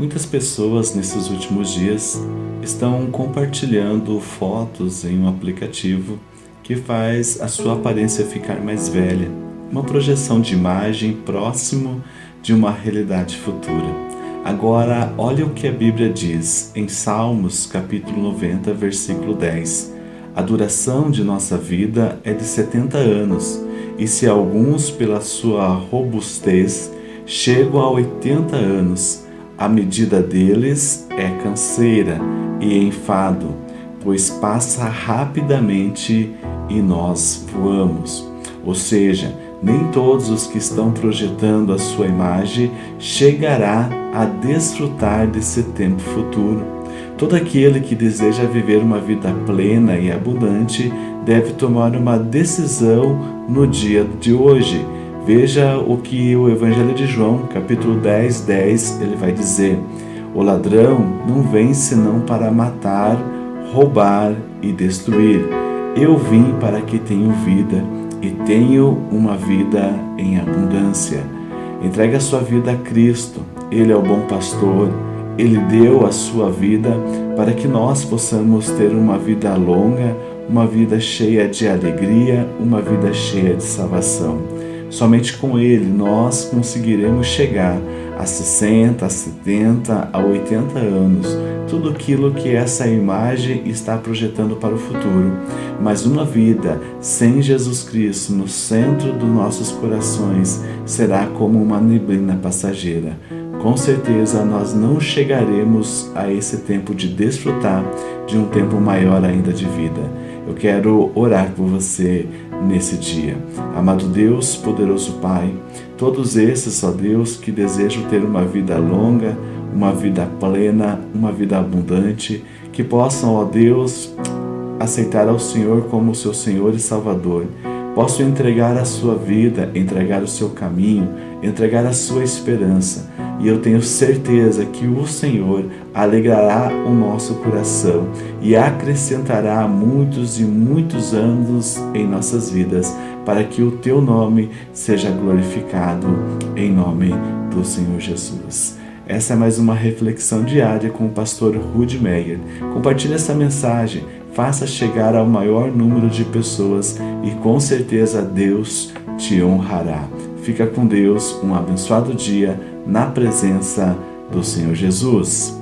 Muitas pessoas nesses últimos dias estão compartilhando fotos em um aplicativo que faz a sua aparência ficar mais velha, uma projeção de imagem próximo de uma realidade futura. Agora, olha o que a Bíblia diz em Salmos, capítulo 90, versículo 10. A duração de nossa vida é de 70 anos, e se alguns, pela sua robustez, chegam a 80 anos, a medida deles é canseira e enfado, pois passa rapidamente e nós voamos. Ou seja, nem todos os que estão projetando a sua imagem chegará a desfrutar desse tempo futuro. Todo aquele que deseja viver uma vida plena e abundante deve tomar uma decisão no dia de hoje Veja o que o Evangelho de João, capítulo 10, 10, ele vai dizer: O ladrão não vem senão para matar, roubar e destruir. Eu vim para que tenham vida e tenho uma vida em abundância. Entregue a sua vida a Cristo, Ele é o bom pastor, Ele deu a sua vida para que nós possamos ter uma vida longa, uma vida cheia de alegria, uma vida cheia de salvação. Somente com Ele nós conseguiremos chegar a 60, a 70, a 80 anos, tudo aquilo que essa imagem está projetando para o futuro. Mas uma vida sem Jesus Cristo no centro dos nossos corações será como uma neblina passageira. Com certeza nós não chegaremos a esse tempo de desfrutar de um tempo maior ainda de vida. Eu quero orar por você nesse dia. Amado Deus, poderoso Pai, todos esses, ó Deus, que desejam ter uma vida longa, uma vida plena, uma vida abundante, que possam, ó Deus, aceitar ao Senhor como seu Senhor e Salvador, possam entregar a sua vida, entregar o seu caminho, entregar a sua esperança, e eu tenho certeza que o Senhor alegrará o nosso coração e acrescentará muitos e muitos anos em nossas vidas, para que o teu nome seja glorificado em nome do Senhor Jesus. Essa é mais uma reflexão diária com o pastor Rudy Meyer. Compartilhe essa mensagem, faça chegar ao maior número de pessoas e com certeza Deus te honrará. Fica com Deus, um abençoado dia na presença do Senhor Jesus.